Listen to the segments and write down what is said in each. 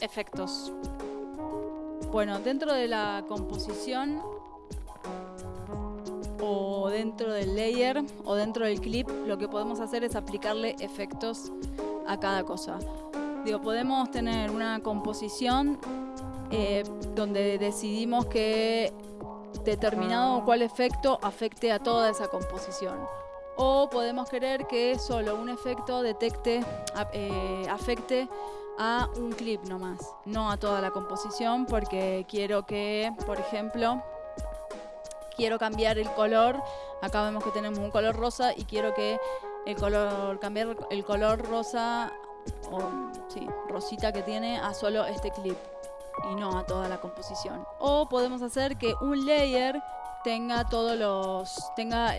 Efectos. Bueno, dentro de la composición o dentro del layer o dentro del clip, lo que podemos hacer es aplicarle efectos a cada cosa. Digo, podemos tener una composición eh, donde decidimos que determinado cuál efecto afecte a toda esa composición. O podemos querer que solo un efecto detecte, eh, afecte a un clip nomás, no a toda la composición, porque quiero que, por ejemplo, quiero cambiar el color. Acá vemos que tenemos un color rosa y quiero que el color, cambiar el color rosa, o sí, rosita que tiene, a solo este clip y no a toda la composición. O podemos hacer que un layer tenga todos los tenga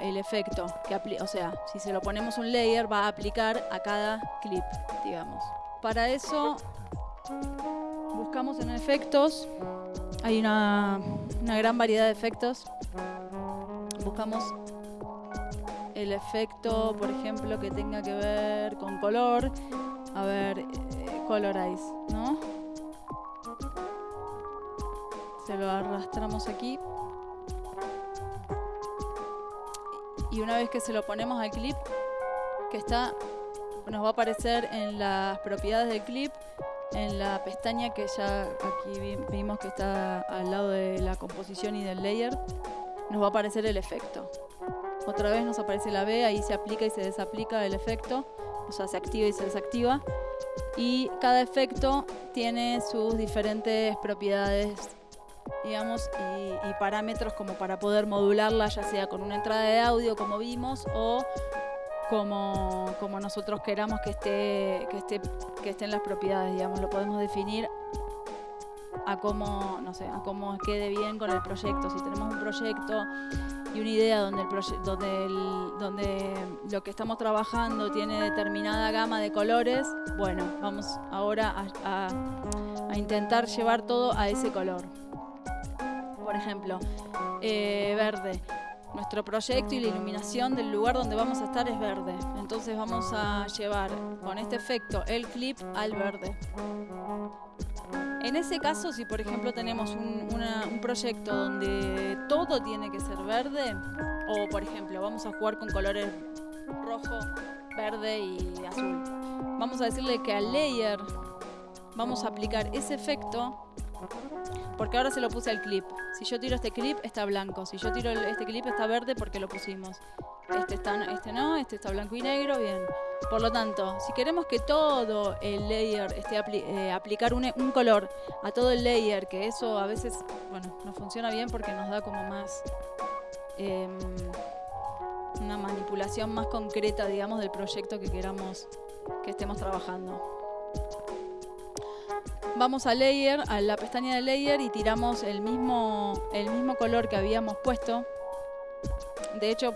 el efecto que o sea si se lo ponemos un layer va a aplicar a cada clip digamos para eso buscamos en efectos. Hay una, una gran variedad de efectos. Buscamos el efecto por ejemplo que tenga que ver con color. A ver eh, colorize no se lo arrastramos aquí. Y una vez que se lo ponemos al clip, que está, nos va a aparecer en las propiedades del clip, en la pestaña que ya aquí vimos que está al lado de la composición y del layer, nos va a aparecer el efecto. Otra vez nos aparece la B, ahí se aplica y se desaplica el efecto, o sea, se activa y se desactiva. Y cada efecto tiene sus diferentes propiedades digamos, y, parámetros como para poder modularla, ya sea con una entrada de audio, como vimos, o como, como nosotros queramos que esté, que esté, que estén las propiedades, digamos, lo podemos definir a cómo, no sé, a cómo quede bien con el proyecto. Si tenemos un proyecto y una idea donde, el donde, donde lo que estamos trabajando tiene determinada gama de colores, bueno, vamos ahora a intentar llevar todo a ese color por ejemplo, eh, verde. Nuestro proyecto y la iluminación del lugar donde vamos a estar es verde. Entonces vamos a llevar con este efecto el clip al verde. En ese caso, si por ejemplo tenemos un, proyecto donde todo tiene que ser verde, o por ejemplo vamos a jugar con colores rojo, verde y azul, vamos a decirle que al layer vamos a aplicar ese efecto porque ahora se lo puse al clip. Si yo tiro este clip, está blanco. Si yo tiro este clip, está verde porque lo pusimos. Este, está, este no, este está blanco y negro, bien. Por lo tanto, si queremos que todo el layer esté eh, aplicar un, color a todo el layer, que eso a veces, bueno, no funciona bien porque nos da como más... Em, una manipulación más concreta, digamos, del proyecto que queramos que estemos trabajando vamos a layer, a la pestaña de layer y tiramos el mismo, el mismo color que habíamos puesto. De hecho,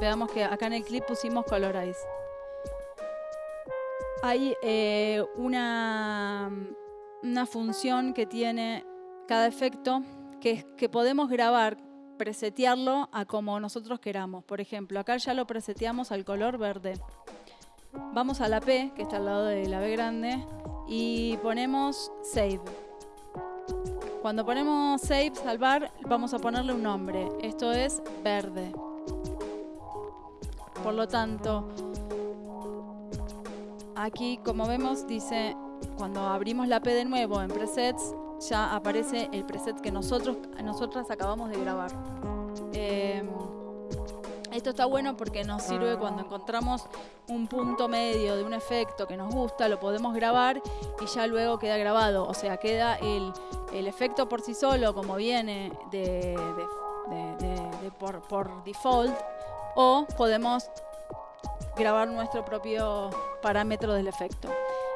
veamos que acá en el clip pusimos colorize. Hay eh, una, una función que tiene cada efecto que que podemos grabar, presetearlo a como nosotros queramos. Por ejemplo, acá ya lo preseteamos al color verde. Vamos a la P, que está al lado de la B grande, y ponemos Save. Cuando ponemos Save, salvar, vamos a ponerle un nombre. Esto es verde. Por lo tanto, aquí como vemos dice, cuando abrimos la P de nuevo en presets, ya aparece el preset que nosotros, nosotras acabamos de grabar. Eh, esto está bueno porque nos sirve cuando encontramos un punto medio de un efecto que nos gusta, lo podemos grabar y ya luego queda grabado. O sea, queda el, efecto por sí solo como viene de, por, por default o podemos grabar nuestro propio parámetro del efecto.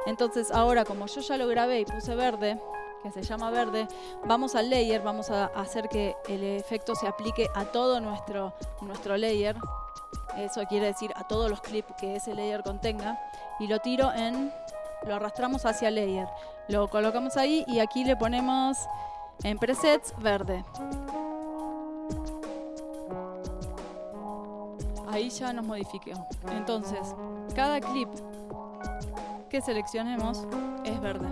Entonces ahora como yo ya lo grabé y puse verde, que se llama verde, vamos al layer, vamos a hacer que el efecto se aplique a todo nuestro, nuestro layer. Eso quiere decir a todos los clips que ese layer contenga. Y lo tiro en, lo arrastramos hacia layer. Lo colocamos ahí y aquí le ponemos en presets verde. Ahí ya nos modificó. Entonces, cada clip que seleccionemos es verde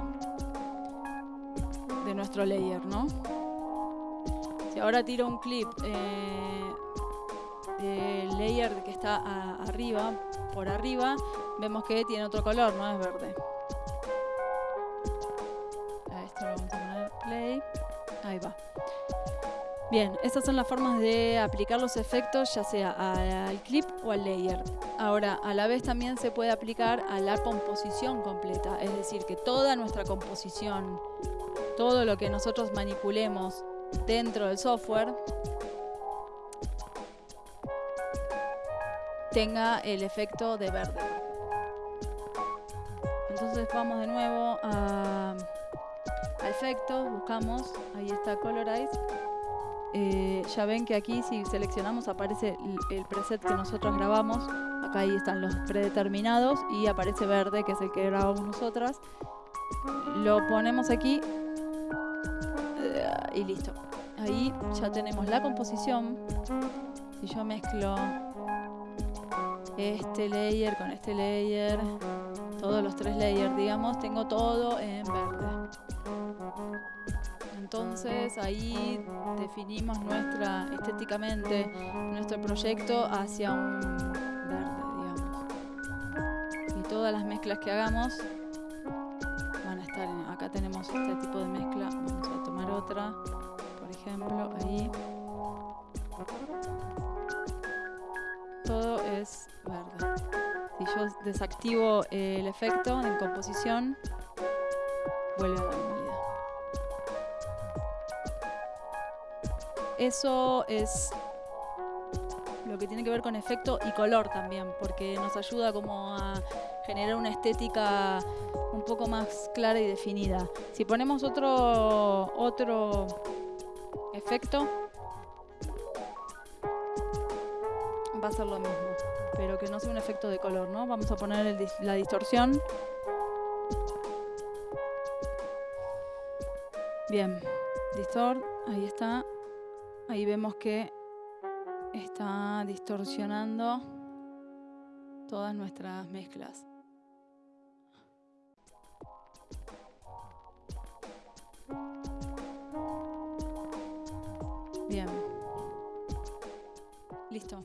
de nuestro layer, ¿no? Si ahora tiro un clip eh, del layer que está arriba, por arriba, vemos que tiene otro color, no es verde. A esto lo vamos a poner play. Ahí va. Bien, estas son las formas de aplicar los efectos ya sea al clip o al layer. Ahora, a la vez también se puede aplicar a la composición completa, es decir, que toda nuestra composición, todo lo que nosotros manipulemos dentro del software, tenga el efecto de verde. Entonces vamos de nuevo a, efectos, buscamos, ahí está Colorize eh, ya ven que aquí si seleccionamos aparece el, preset que nosotros grabamos. Acá ahí están los predeterminados y aparece verde, que es el que grabamos nosotras. Lo ponemos aquí y listo. Ahí ya tenemos la composición. Si yo mezclo este layer con este layer, todos los tres layers, digamos, tengo todo en verde. Entonces ahí definimos nuestra estéticamente nuestro proyecto hacia un verde, digamos. Y todas las mezclas que hagamos van a estar en, acá tenemos este tipo de mezcla, vamos a tomar otra, por ejemplo, ahí. Todo es verde. Si yo desactivo el efecto en composición, vuelve a la Eso es que tiene que ver con efecto y color también, porque nos ayuda como a generar una estética un poco más clara y definida. Si ponemos otro, otro efecto, va a ser lo mismo, pero que no sea un efecto de color, ¿no? Vamos a poner la distorsión. Bien, distort, ahí está. Ahí vemos que está distorsionando todas nuestras mezclas. Bien. Listo.